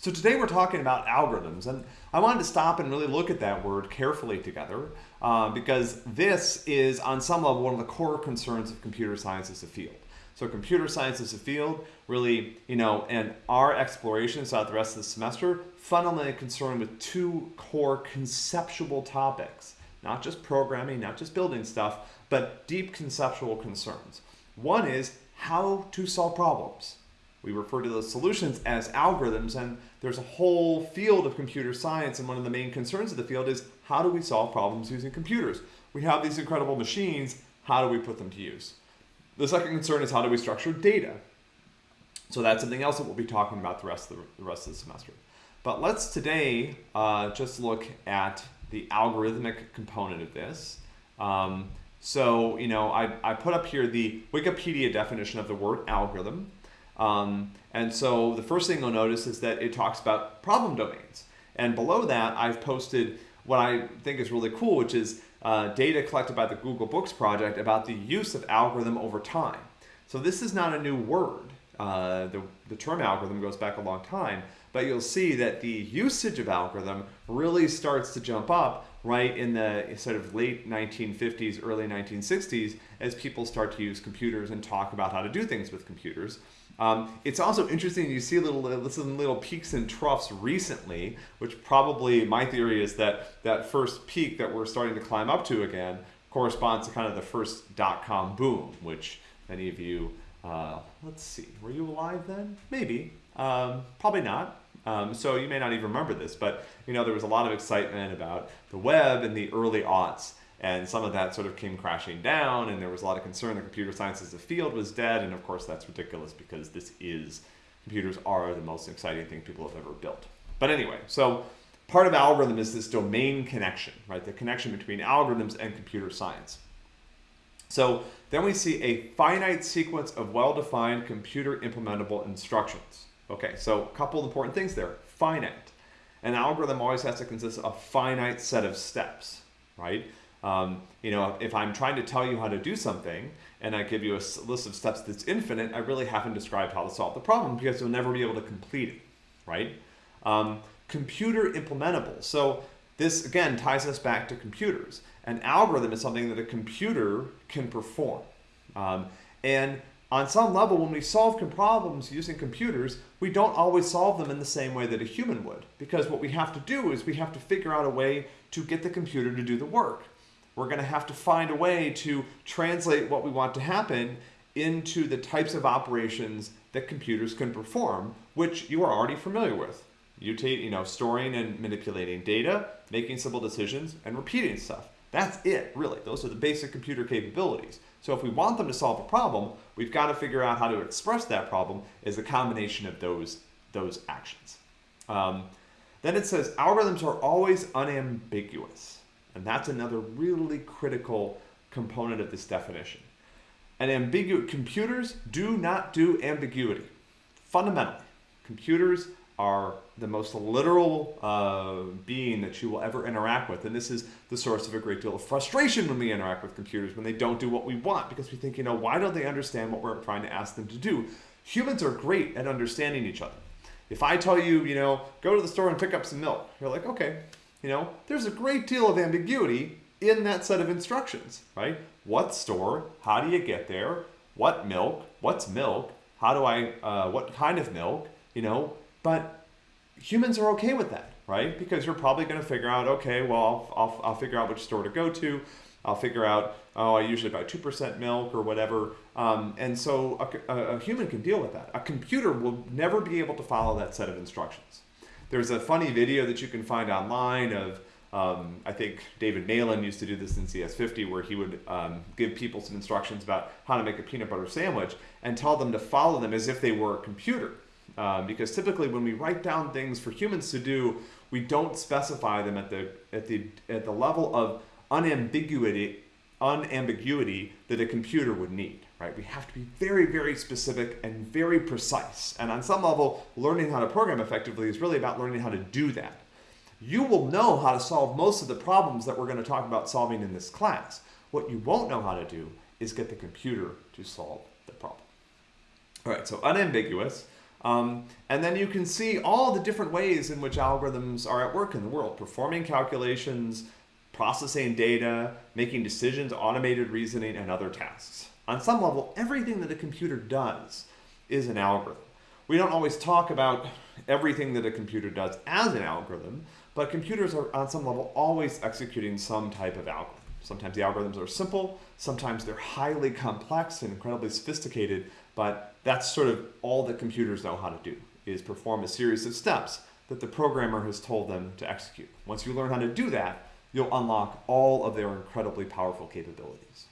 So today we're talking about algorithms, and I wanted to stop and really look at that word carefully together uh, because this is, on some level, one of the core concerns of computer science as a field. So computer science as a field, really, you know, and our explorations throughout the rest of the semester, fundamentally concerned with two core conceptual topics, not just programming, not just building stuff, but deep conceptual concerns. One is how to solve problems. We refer to those solutions as algorithms, and there's a whole field of computer science, and one of the main concerns of the field is how do we solve problems using computers? We have these incredible machines, how do we put them to use? The second concern is how do we structure data? So that's something else that we'll be talking about the rest of the, the rest of the semester. But let's today uh, just look at the algorithmic component of this. Um, so, you know, I, I put up here the Wikipedia definition of the word algorithm. Um, and so the first thing you'll notice is that it talks about problem domains. And below that, I've posted what I think is really cool, which is uh, data collected by the Google Books project about the use of algorithm over time. So this is not a new word. Uh, the, the term algorithm goes back a long time, but you'll see that the usage of algorithm really starts to jump up right in the sort of late 1950s, early 1960s, as people start to use computers and talk about how to do things with computers. Um, it's also interesting you see little some little peaks and troughs recently, which probably my theory is that that first peak that we're starting to climb up to again corresponds to kind of the first dot-com boom, which many of you, uh, let's see, were you alive then? Maybe, um, probably not. Um, so you may not even remember this, but you know there was a lot of excitement about the web in the early aughts and some of that sort of came crashing down and there was a lot of concern that computer science as a field was dead and of course that's ridiculous because this is computers are the most exciting thing people have ever built. But anyway so part of algorithm is this domain connection right? The connection between algorithms and computer science. So then we see a finite sequence of well-defined computer implementable instructions okay so a couple of important things there finite an algorithm always has to consist of a finite set of steps right um, you know, if I'm trying to tell you how to do something and I give you a list of steps that's infinite, I really haven't described how to solve the problem because you'll never be able to complete it, right? Um, computer implementable. So this, again, ties us back to computers. An algorithm is something that a computer can perform. Um, and on some level, when we solve problems using computers, we don't always solve them in the same way that a human would. Because what we have to do is we have to figure out a way to get the computer to do the work we're going to have to find a way to translate what we want to happen into the types of operations that computers can perform, which you are already familiar with. You, you know, storing and manipulating data, making simple decisions, and repeating stuff. That's it, really. Those are the basic computer capabilities. So if we want them to solve a problem, we've got to figure out how to express that problem as a combination of those, those actions. Um, then it says algorithms are always unambiguous. And that's another really critical component of this definition. And ambiguous computers do not do ambiguity. Fundamentally, computers are the most literal uh, being that you will ever interact with. And this is the source of a great deal of frustration when we interact with computers, when they don't do what we want, because we think, you know, why don't they understand what we're trying to ask them to do? Humans are great at understanding each other. If I tell you, you know, go to the store and pick up some milk, you're like, okay, you know, there's a great deal of ambiguity in that set of instructions, right? What store? How do you get there? What milk? What's milk? How do I, uh, what kind of milk? You know, but humans are okay with that, right? Because you're probably going to figure out, okay, well, I'll, I'll, I'll, figure out which store to go to. I'll figure out, oh, I usually buy 2% milk or whatever. Um, and so a, a, a human can deal with that. A computer will never be able to follow that set of instructions. There's a funny video that you can find online of, um, I think David Malan used to do this in CS50 where he would um, give people some instructions about how to make a peanut butter sandwich and tell them to follow them as if they were a computer. Um, because typically when we write down things for humans to do, we don't specify them at the, at the, at the level of unambiguity, unambiguity that a computer would need right? We have to be very, very specific and very precise. And on some level, learning how to program effectively is really about learning how to do that. You will know how to solve most of the problems that we're going to talk about solving in this class. What you won't know how to do is get the computer to solve the problem. All right, so unambiguous. Um, and then you can see all the different ways in which algorithms are at work in the world, performing calculations, processing data, making decisions, automated reasoning, and other tasks. On some level, everything that a computer does is an algorithm. We don't always talk about everything that a computer does as an algorithm, but computers are on some level always executing some type of algorithm. Sometimes the algorithms are simple, sometimes they're highly complex and incredibly sophisticated, but that's sort of all that computers know how to do, is perform a series of steps that the programmer has told them to execute. Once you learn how to do that, you'll unlock all of their incredibly powerful capabilities.